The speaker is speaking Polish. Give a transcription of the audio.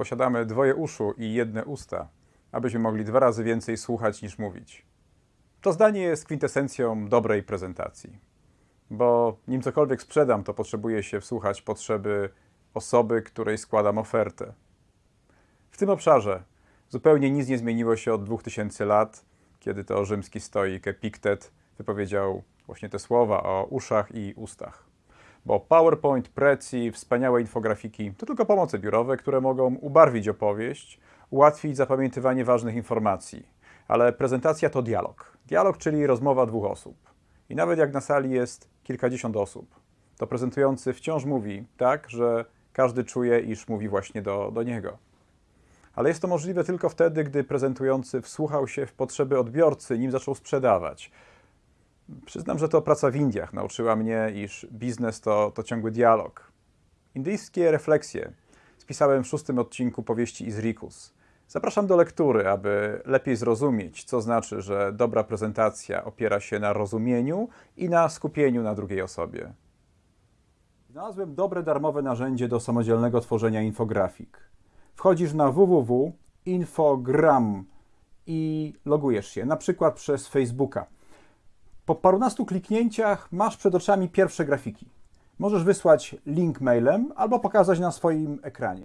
posiadamy dwoje uszu i jedne usta, abyśmy mogli dwa razy więcej słuchać niż mówić. To zdanie jest kwintesencją dobrej prezentacji, bo nim cokolwiek sprzedam, to potrzebuje się wsłuchać potrzeby osoby, której składam ofertę. W tym obszarze zupełnie nic nie zmieniło się od 2000 lat, kiedy to rzymski stoik Epiktet wypowiedział właśnie te słowa o uszach i ustach. Bo PowerPoint, Prezi, wspaniałe infografiki to tylko pomoce biurowe, które mogą ubarwić opowieść, ułatwić zapamiętywanie ważnych informacji. Ale prezentacja to dialog. Dialog, czyli rozmowa dwóch osób. I nawet jak na sali jest kilkadziesiąt osób, to prezentujący wciąż mówi tak, że każdy czuje, iż mówi właśnie do, do niego. Ale jest to możliwe tylko wtedy, gdy prezentujący wsłuchał się w potrzeby odbiorcy, nim zaczął sprzedawać. Przyznam, że to praca w Indiach nauczyła mnie, iż biznes to, to ciągły dialog. Indyjskie refleksje spisałem w szóstym odcinku powieści Izrikus. Zapraszam do lektury, aby lepiej zrozumieć, co znaczy, że dobra prezentacja opiera się na rozumieniu i na skupieniu na drugiej osobie. Znalazłem dobre darmowe narzędzie do samodzielnego tworzenia infografik. Wchodzisz na www.infogram i logujesz się, na przykład przez Facebooka. Po parunastu kliknięciach masz przed oczami pierwsze grafiki. Możesz wysłać link mailem albo pokazać na swoim ekranie.